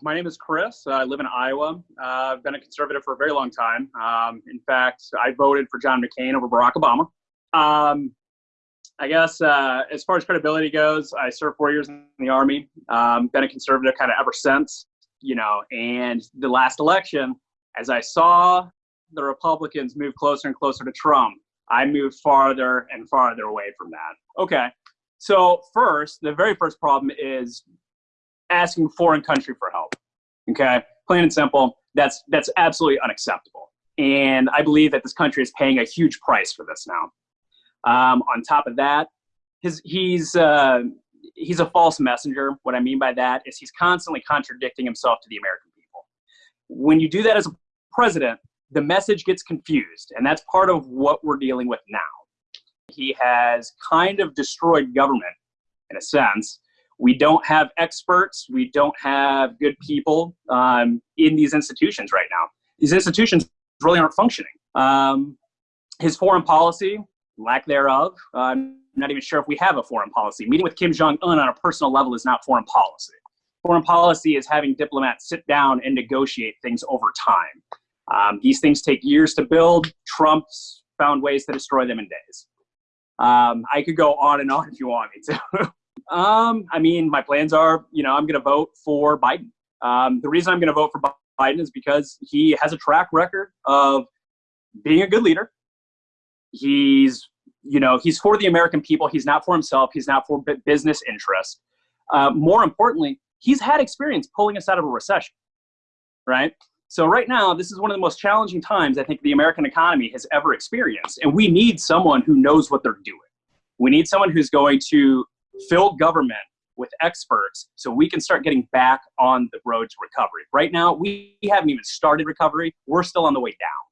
My name is Chris. I live in Iowa. Uh, I've been a conservative for a very long time. Um, in fact, I voted for John McCain over Barack Obama. Um, I guess uh, as far as credibility goes, I served four years in the Army. Um, been a conservative kind of ever since, you know. And the last election, as I saw the Republicans move closer and closer to Trump, I moved farther and farther away from that. Okay. So first, the very first problem is asking foreign country for help. Okay, plain and simple. That's that's absolutely unacceptable. And I believe that this country is paying a huge price for this now. Um, on top of that, his, he's uh, he's a false messenger. What I mean by that is he's constantly contradicting himself to the American people. When you do that as a president, the message gets confused, and that's part of what we're dealing with now. He has kind of destroyed government in a sense we don't have experts, we don't have good people um, in these institutions right now. These institutions really aren't functioning. Um, his foreign policy, lack thereof, uh, I'm not even sure if we have a foreign policy. Meeting with Kim Jong un on a personal level is not foreign policy. Foreign policy is having diplomats sit down and negotiate things over time. Um, these things take years to build. Trump's found ways to destroy them in days. Um, I could go on and on if you want me to. Um, I mean, my plans are, you know, I'm going to vote for Biden. Um, the reason I'm going to vote for Biden is because he has a track record of being a good leader. He's, you know, he's for the American people. He's not for himself. He's not for business interests. Uh, more importantly, he's had experience pulling us out of a recession, right? So right now, this is one of the most challenging times I think the American economy has ever experienced, and we need someone who knows what they're doing. We need someone who's going to fill government with experts so we can start getting back on the road to recovery. Right now, we haven't even started recovery. We're still on the way down.